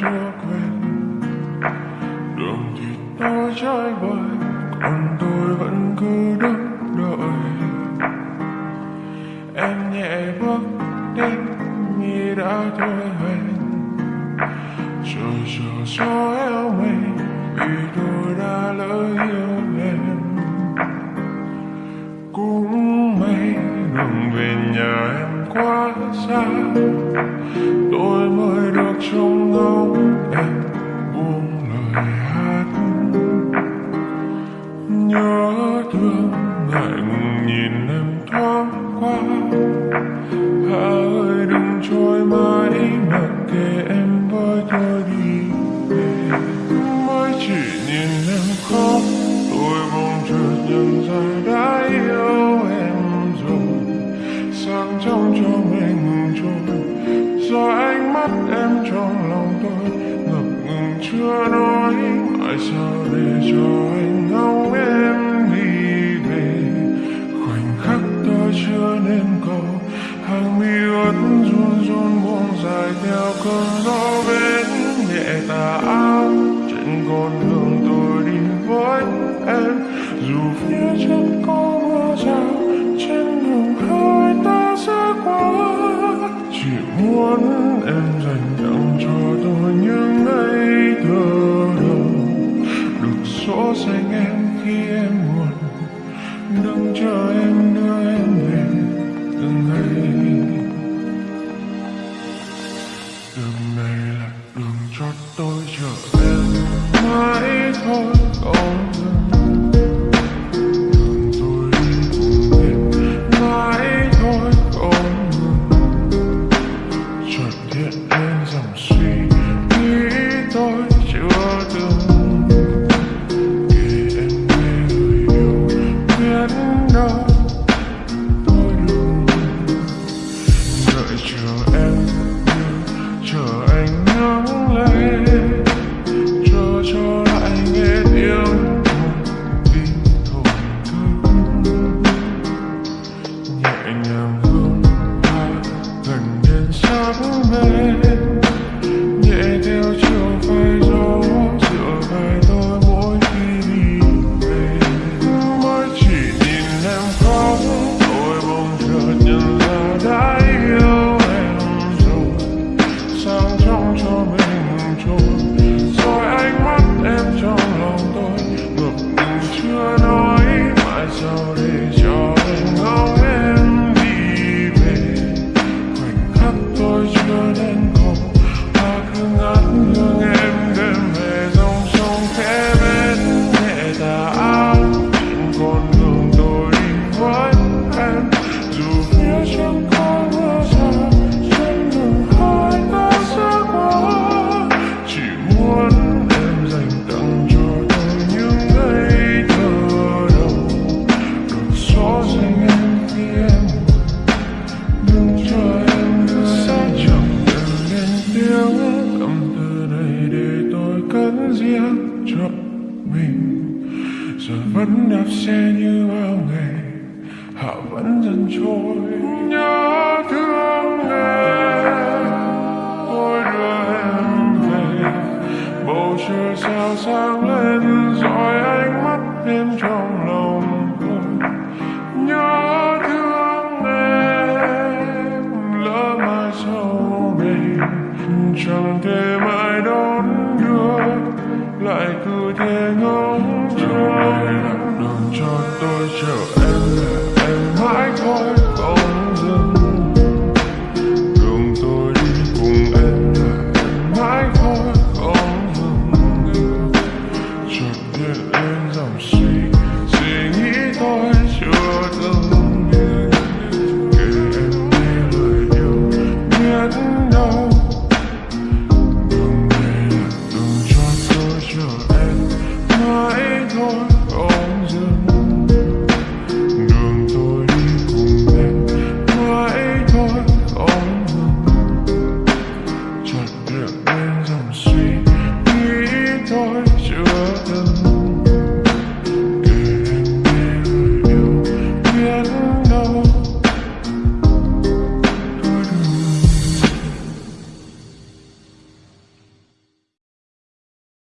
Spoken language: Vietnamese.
cho quên đường thì nó trái bời còn tôi vẫn cứ đứng đợi em nhẹ bước đến như đã thôi hẹn rồi giờ cho eo mây vì tôi đã lỡ yêu em cũng may đường về nhà em quá xa. thương hạnh nhìn em thoáng qua. Hà ơi đừng trôi mãi mặc kệ em với tôi đi về. Mới chỉ nhìn em khóc, tôi mong chợt nhận ra đã yêu em rồi. Sáng trong cho mình ngừng trôi, do ánh mắt em trong lòng tôi ngập ngừng chưa nói. Mãi sao để cho em đang chờ em đưa em về từng ngày. Đường này là đường cho tôi trở cho lại nghe yêu vì thổn thức nhẹ nhàng hương hoa gần đến sáng mơ. chấp mình. Rồi vẫn đạp xe như bao ngày hạ vẫn dần trôi.